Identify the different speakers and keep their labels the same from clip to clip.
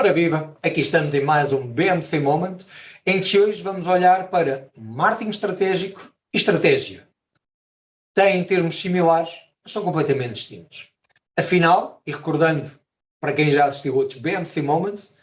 Speaker 1: Ora viva, aqui estamos em mais um BMC Moment, em que hoje vamos olhar para marketing estratégico e estratégia. Têm termos similares, mas são completamente distintos. Afinal, e recordando para quem já assistiu outros BMC Moments,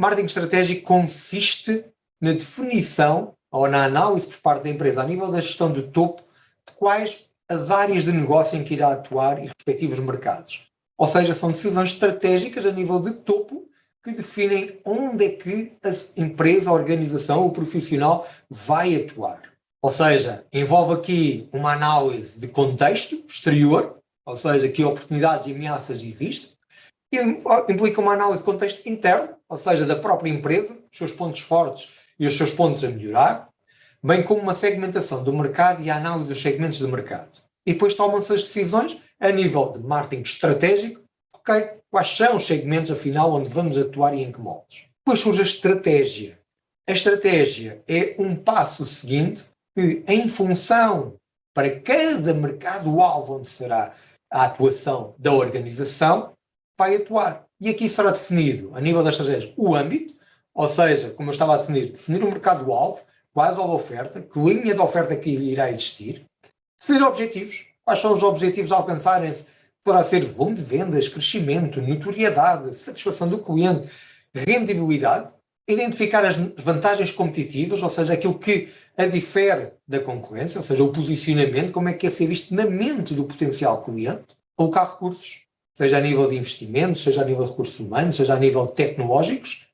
Speaker 1: marketing estratégico consiste na definição ou na análise por parte da empresa a nível da gestão de topo de quais as áreas de negócio em que irá atuar e respectivos mercados. Ou seja, são decisões estratégicas a nível de topo que definem onde é que a empresa, a organização, o profissional vai atuar. Ou seja, envolve aqui uma análise de contexto exterior, ou seja, que oportunidades e ameaças existem, e implica uma análise de contexto interno, ou seja, da própria empresa, os seus pontos fortes e os seus pontos a melhorar, bem como uma segmentação do mercado e a análise dos segmentos do mercado. E depois tomam-se as decisões a nível de marketing estratégico, quais são os segmentos, afinal, onde vamos atuar e em que moldes. Depois surge a estratégia. A estratégia é um passo seguinte que, em função para cada mercado-alvo onde será a atuação da organização, vai atuar. E aqui será definido, a nível da estratégia, o âmbito, ou seja, como eu estava a definir, definir o mercado-alvo, quais a oferta, que linha de oferta que irá existir, definir objetivos, quais são os objetivos a alcançarem-se poderá ser volume de vendas, crescimento, notoriedade, satisfação do cliente, rendibilidade, identificar as vantagens competitivas, ou seja, aquilo que a difere da concorrência, ou seja, o posicionamento, como é que é ser visto na mente do potencial cliente, colocar recursos, seja a nível de investimentos, seja a nível de recursos humanos, seja a nível tecnológicos,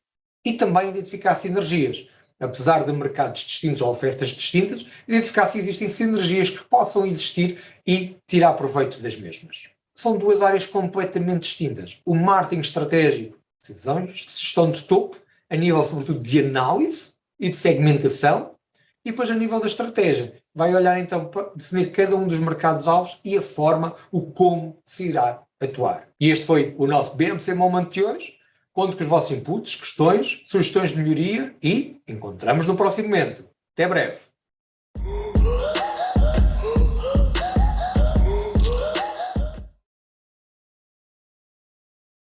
Speaker 1: e também identificar sinergias. Apesar de mercados distintos ou ofertas distintas, identificar se existem sinergias que possam existir e tirar proveito das mesmas são duas áreas completamente distintas. O marketing estratégico, decisões, gestão de topo, a nível sobretudo de análise e de segmentação, e depois a nível da estratégia. Vai olhar então para definir cada um dos mercados-alvos e a forma, o como se irá atuar. E este foi o nosso BMC Moment de hoje. Conto com os vossos inputs, questões, sugestões de melhoria e encontramos no próximo momento. Até breve!